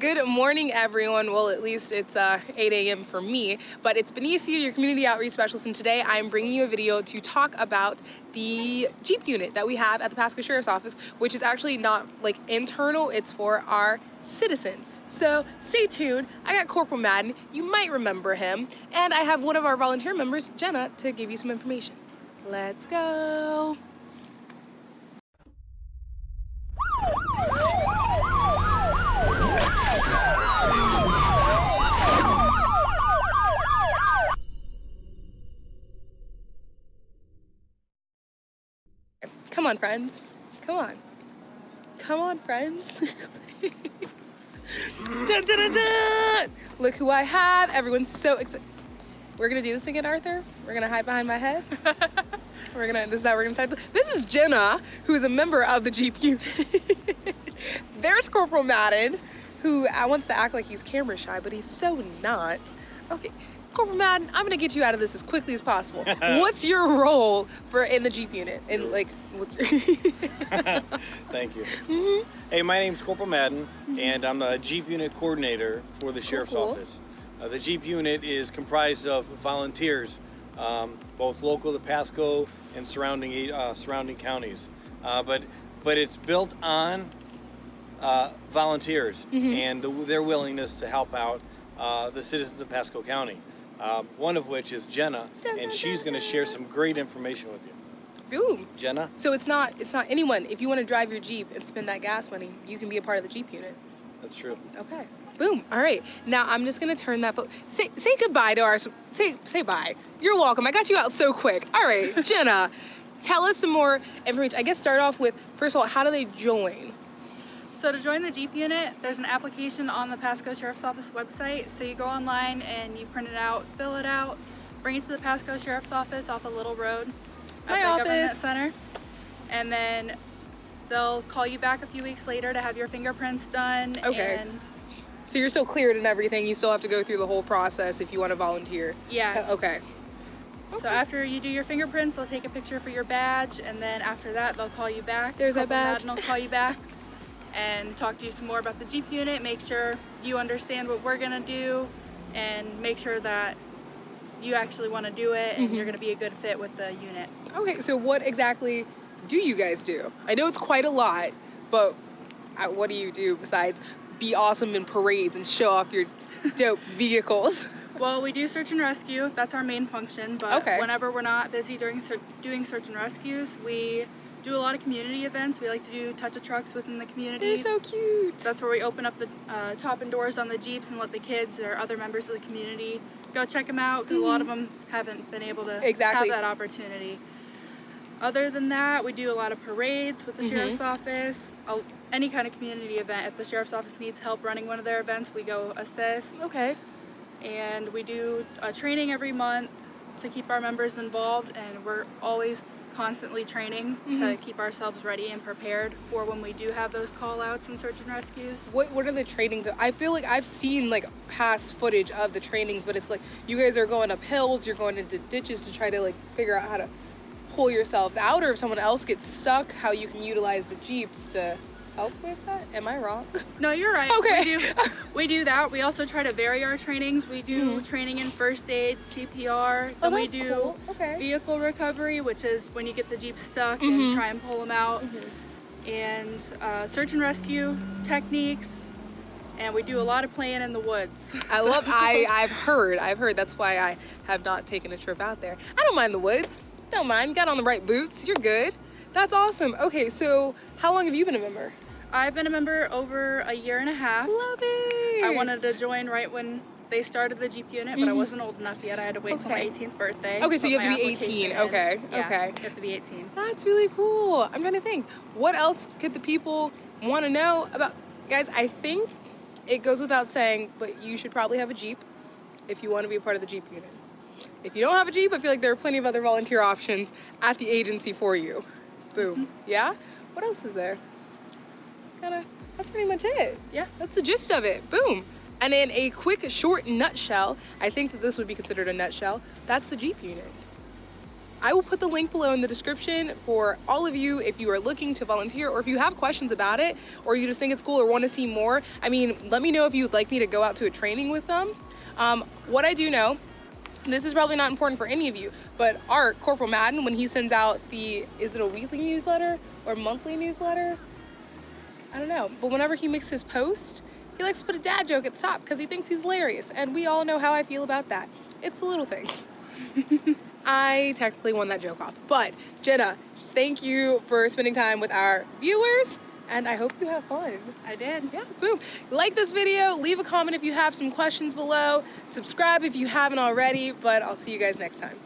Good morning, everyone. Well, at least it's uh, 8 a.m. for me, but it's Benicia, your community outreach specialist, and today I'm bringing you a video to talk about the Jeep unit that we have at the Pasco Sheriff's Office, which is actually not like internal, it's for our citizens. So stay tuned. I got Corporal Madden, you might remember him, and I have one of our volunteer members, Jenna, to give you some information. Let's go. Come on, friends. Come on. Come on, friends. dun, dun, dun. Look who I have. Everyone's so excited. We're gonna do this again, Arthur. We're gonna hide behind my head. we're gonna. This is how we're gonna type. This is Jenna, who is a member of the Jeep unit. There's Corporal Madden, who uh, wants to act like he's camera shy, but he's so not. Okay, Corporal Madden, I'm gonna get you out of this as quickly as possible. what's your role for in the Jeep unit? And like, what's? Thank you. Mm -hmm. Hey, my name's Corporal Madden, mm -hmm. and I'm the Jeep unit coordinator for the Sheriff's cool. Office. Uh, the Jeep unit is comprised of volunteers, um, both local to Pasco and surrounding uh, surrounding counties. Uh, but but it's built on uh, volunteers mm -hmm. and the, their willingness to help out uh, the citizens of Pasco County. Um, one of which is Jenna, and she's going to share some great information with you. Boom. Jenna. So it's not it's not anyone. If you want to drive your Jeep and spend that gas money, you can be a part of the Jeep unit. That's true. Okay. Boom. All right. Now I'm just gonna turn that. Say say goodbye to our. Say say bye. You're welcome. I got you out so quick. All right, Jenna. tell us some more information. I guess start off with first of all, how do they join? So to join the Jeep unit, there's an application on the Pasco Sheriff's Office website. So you go online and you print it out, fill it out, bring it to the Pasco Sheriff's Office off a Little Road at My the office. Government Center. And then they'll call you back a few weeks later to have your fingerprints done. Okay. And so you're still cleared and everything. You still have to go through the whole process if you want to volunteer. Yeah. Uh, okay. Okay. So after you do your fingerprints, they'll take a picture for your badge, and then after that, they'll call you back. There's that badge. And they'll call you back. and talk to you some more about the Jeep unit, make sure you understand what we're gonna do and make sure that you actually want to do it and mm -hmm. you're going to be a good fit with the unit. Okay, so what exactly do you guys do? I know it's quite a lot, but uh, what do you do besides be awesome in parades and show off your dope vehicles? Well, we do search and rescue. That's our main function. But okay. whenever we're not busy during doing search and rescues, we do a lot of community events. We like to do touch of trucks within the community. They're so cute. That's where we open up the uh, top and doors on the Jeeps and let the kids or other members of the community go check them out because mm -hmm. a lot of mm-hmm. them haven't been able to exactly. have that opportunity. Other than that, we do a lot of parades with the mm -hmm. sheriff's office. any kind of community event. If the sheriff's office needs help running one of their events, we go assist. Okay. And we do a training every month to keep our members involved and we're always constantly training mm -hmm. to mm-hmm. keep ourselves ready and prepared for when we do have those call outs and search and rescues. What what are the trainings? I feel like I've seen like past footage of the trainings, but it's like you guys are going up hills, you're going into ditches to try to like figure out how to pull yourselves out or if someone else gets stuck, how you can utilize the Jeeps to help with that? Am I wrong? No, you're right. Okay. We do, we do that. We also try to vary our trainings. We do mm -hmm. training in first aid, CPR. Oh, then we do cool. okay. vehicle recovery, which is when you get the Jeep stuck mm -hmm. and mm-hmm. try and pull them out. Mm -hmm. And uh, search and rescue techniques. And we do a lot of playing in the woods. I love, I, I've heard, I've heard. That's why I have not taken a trip out there. I don't mind the woods. Don't mind. Got on the right boots. You're good. That's awesome. Okay, so how long have you been a member? I've been a member over a year and a half. Love it. I wanted to join right when they started the Jeep unit, but mm -hmm. I mm-hmm. wasn't old enough yet. I had to wait okay. my 18th birthday. Okay, so you have to be 18. Okay, yeah, okay. You have to be 18. That's really cool. I'm trying to think. What else could the people want to know about? Guys, I think it goes without saying, but you should probably have a Jeep if you want to be a part of the Jeep unit. If you don't have a Jeep, I feel like there are plenty of other volunteer options at the agency for you. Boom. Mm -hmm. Yeah? What else is there? Kind of, that's pretty much it. Yeah. That's the gist of it. Boom. And in a quick, short nutshell, I think that this would be considered a nutshell, that's the Jeep unit. I will put the link below in the description for all of you if you are looking to volunteer or if you have questions about it or you just think it's cool or want to see more. I mean, let me know if you'd like me to go out to a training with them. Um, what I do know, this is probably not important for any of you, but Art, Corporal Madden, when he sends out the, is it a weekly newsletter or monthly newsletter? I don't know, but whenever he makes his post, he likes to put a dad joke at the top because he thinks he's hilarious, and we all know how I feel about that. It's the little things. I technically won that joke off, but Jenna, thank you for spending time with our viewers and I hope you have fun. I did. Yeah, boom. Like this video, leave a comment if you have some questions below, subscribe if you haven't already, but I'll see you guys next time.